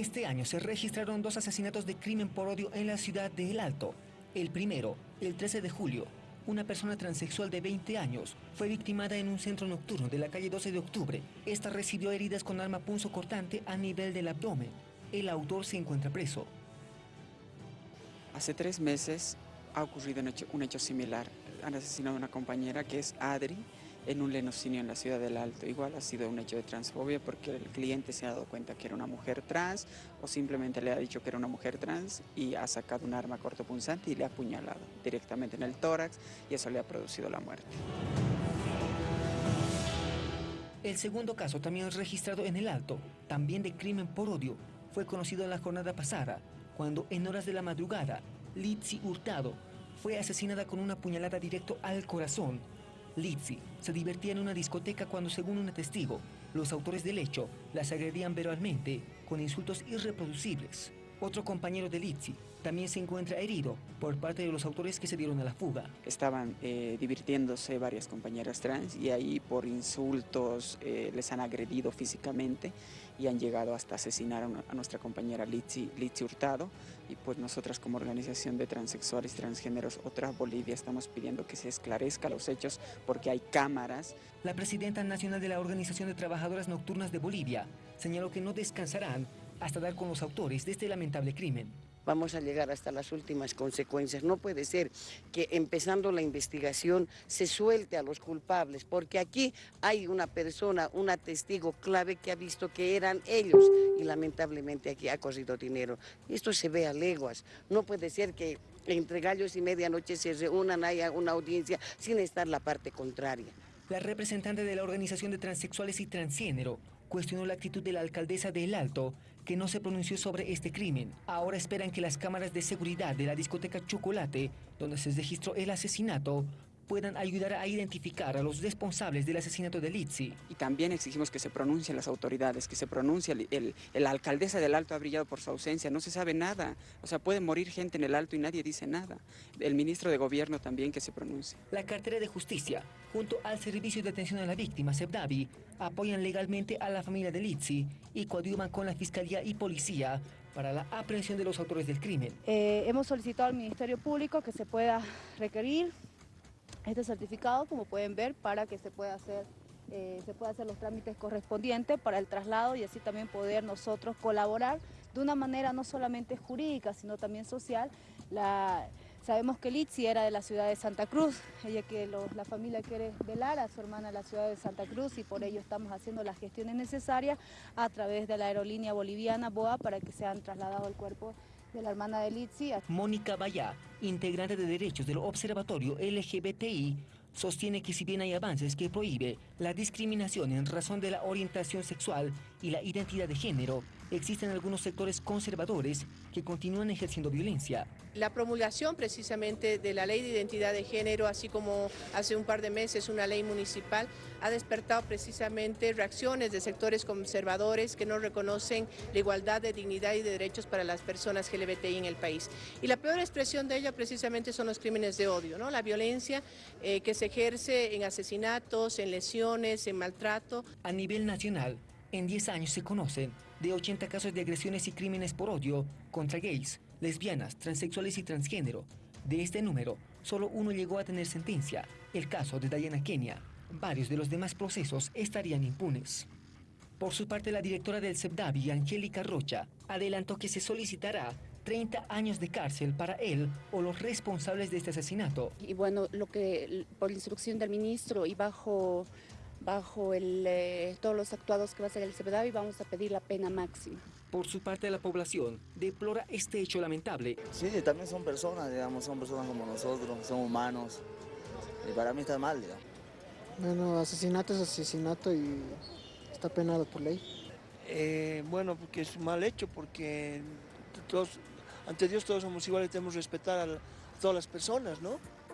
Este año se registraron dos asesinatos de crimen por odio en la ciudad de El Alto. El primero, el 13 de julio, una persona transexual de 20 años fue victimada en un centro nocturno de la calle 12 de octubre. Esta recibió heridas con arma punzo cortante a nivel del abdomen. El autor se encuentra preso. Hace tres meses ha ocurrido un hecho, un hecho similar. Han asesinado a una compañera que es Adri en un lenocinio en la ciudad del Alto. Igual ha sido un hecho de transfobia porque el cliente se ha dado cuenta que era una mujer trans o simplemente le ha dicho que era una mujer trans y ha sacado un arma cortopunzante y le ha apuñalado directamente en el tórax y eso le ha producido la muerte. El segundo caso también registrado en el Alto, también de crimen por odio. Fue conocido en la jornada pasada, cuando en horas de la madrugada, Litsi Hurtado fue asesinada con una puñalada directo al corazón Lizzie se divertía en una discoteca cuando, según un testigo, los autores del hecho las agredían verbalmente con insultos irreproducibles. Otro compañero de Lizzie también se encuentra herido por parte de los autores que se dieron a la fuga. Estaban eh, divirtiéndose varias compañeras trans y ahí por insultos eh, les han agredido físicamente y han llegado hasta asesinar a, nuestra compañera Litsi, Litsi Hurtado y pues nosotras como organización de transexuales transgéneros Otra Bolivia estamos pidiendo que se esclarezca los hechos porque hay cámaras. La presidenta nacional de la Organización de Trabajadoras Nocturnas de Bolivia señaló que no descansarán hasta dar con los autores de este lamentable crimen. Vamos a llegar hasta las últimas consecuencias. No puede ser que empezando la investigación se suelte a los culpables, porque aquí hay una persona, una testigo clave que ha visto que eran ellos y lamentablemente aquí ha corrido dinero. Esto se ve a leguas. No puede ser que entre gallos y medianoche se reúnan, haya una audiencia sin estar la parte contraria. La representante de la Organización de Transexuales y Transgénero cuestionó la actitud de la alcaldesa de El Alto, que no se pronunció sobre este crimen. Ahora esperan que las cámaras de seguridad de la discoteca Chocolate, donde se registró el asesinato, puedan ayudar a identificar a los responsables del asesinato de Litsi. Y también exigimos que se pronuncien las autoridades, que se pronuncie, el, la alcaldesa del Alto ha brillado por su ausencia, no se sabe nada, o sea, puede morir gente en el Alto y nadie dice nada. El ministro de Gobierno también que se pronuncie. La cartera de justicia, junto al Servicio de Atención a la Víctima, SEBDAVI, apoyan legalmente a la familia de Litsi y coadyuvan con la Fiscalía y Policía para la aprehensión de los autores del crimen. Eh, hemos solicitado al Ministerio Público que se pueda requerir este certificado, como pueden ver, para que se pueda hacer eh, se pueda hacer los trámites correspondientes para el traslado y así también poder nosotros colaborar de una manera no solamente jurídica, sino también social. Sabemos que Litsi era de la ciudad de Santa Cruz, ella que la familia quiere velar a su hermana en la ciudad de Santa Cruz y por ello estamos haciendo las gestiones necesarias a través de la aerolínea boliviana BOA para que sean trasladados el cuerpo de la hermana de. Mónica Bayá, integrante de derechos del Observatorio LGBTI, sostiene que si bien hay avances que prohíbe la discriminación en razón de la orientación sexual y la identidad de género, existen algunos sectores conservadores que continúan ejerciendo violencia. La promulgación precisamente de la ley de identidad de género, así como hace un par de meses una ley municipal, ha despertado precisamente reacciones de sectores conservadores que no reconocen la igualdad de dignidad y de derechos para las personas LGBTI en el país. Y la peor expresión de ella precisamente son los crímenes de odio, ¿no? la violencia eh, que se ejerce en asesinatos, en lesiones, en maltrato. A nivel nacional, en 10 años se conocen de 80 casos de agresiones y crímenes por odio contra gays, lesbianas, transexuales y transgénero. De este número, solo uno llegó a tener sentencia, el caso de Diana Kenia. Varios de los demás procesos estarían impunes. Por su parte, la directora del CEPDAVI, Angélica Rocha, adelantó que se solicitará 30 años de cárcel para él o los responsables de este asesinato. Y bueno, lo que por instrucción del ministro y bajo bajo el, eh, todos los actuados que va a hacer el y vamos a pedir la pena máxima. Por su parte, la población deplora este hecho lamentable. Sí, también son personas, digamos, son personas como nosotros, son humanos. Y para mí está mal, digamos. Bueno, asesinato es asesinato y está penado por ley. Eh, bueno, porque es un mal hecho, porque todos, ante Dios todos somos iguales, tenemos que respetar a todas las personas, ¿no?